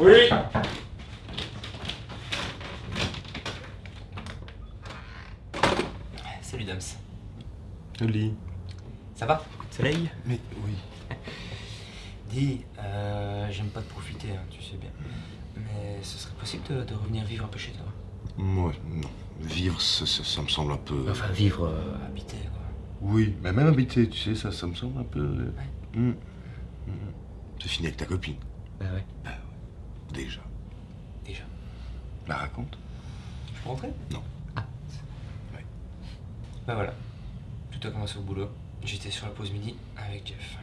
Oui Salut Dams. Oli. Ça va? Soleil? Mais oui. Dis, euh, j'aime pas te profiter, hein, tu sais bien. Mais ce serait possible de, de revenir vivre un peu chez toi? Moi, non. Vivre, ça, ça- ça me semble un peu... Enfin, vivre, euh. Oui, mais même habiter, tu sais, ça, ça me semble un peu... euh, hum, hum, hum. C'est fini avec ta copine, Bah ouais, déjà. déjà. La raconte Je peux rentrer? Non. Ah. Ouais. Bah voilà. Tout a commencé au boulot. J'étais sur la pause midi avec Jeff.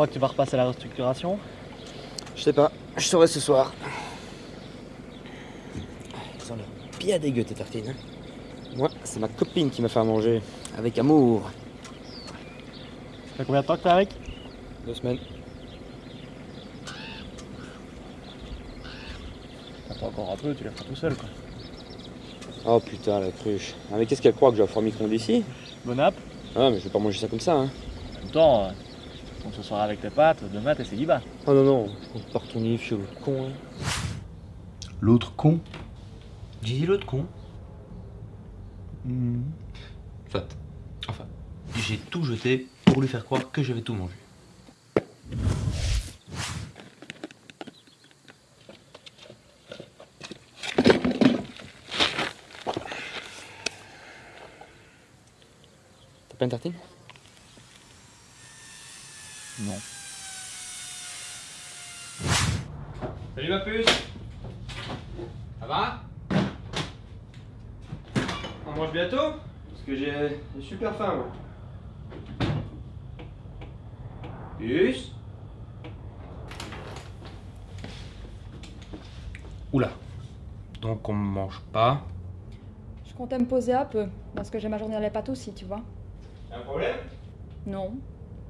Crois que tu vas repasser à la restructuration Je sais pas, je saurai ce soir. Ils ont l'air bien dégueu tes tartines. hein. Moi, c'est ma copine qui m'a fait à manger. Avec amour. Ça fait combien de temps que t'es avec? Deux semaines. Attends encore un peu, tu la feras tout seul quoi. Oh putain, la cruche. Ah, mais qu'est-ce qu'elle croit que je vais faire micro ici? Bon app, Ah, mais je vais pas manger ça comme ça, hein. en même temps, euh, on ce soir avec tes pâtes, demain t'es célibat. Oh non, non, on part ton livre, suis le con, hein. L'autre con? J'ai dit l'autre con. Hum. Fat. Enfin, j'ai tout jeté pour lui faire croire que j'avais tout mangé. T'as pas une tartine? Non. Salut ma puce Ça va? On mange bientôt? Parce que j'ai super faim moi. Puce Oula. Donc on mange pas. Je comptais me poser un peu, parce que j'ai ma journée les pâtes aussi, tu vois. Un problème? Non.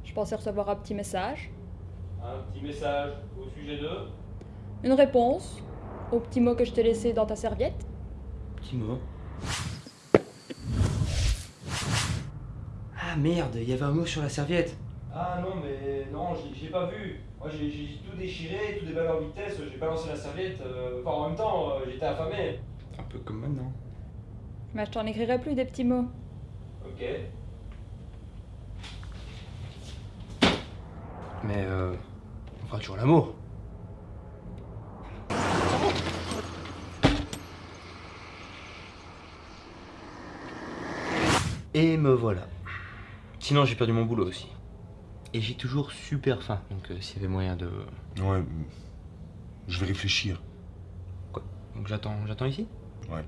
Je pensais recevoir un petit message, Un petit message au sujet de... une réponse au petit mot que je t'ai laissé dans ta serviette. Petit mot. Ah merde, il y avait un mot sur la serviette. Ah non, mais non, j'ai pas vu. Moi, j'ai j'ai tout déchiré, tout déballé en vitesse, j'ai balancé la serviette. euh, Enfin, en même temps, euh, j'étais affamé. Un peu comme maintenant. Mais je t'en écrirai plus des petits mots. Ok. Mais euh, on fera toujours l'amour. Et me voilà. Sinon j'ai perdu mon boulot aussi. Et j'ai toujours super faim, donc euh, s'il y avait moyen de... Ouais, je vais réfléchir. Donc j'attends, j'attends ici? Ouais.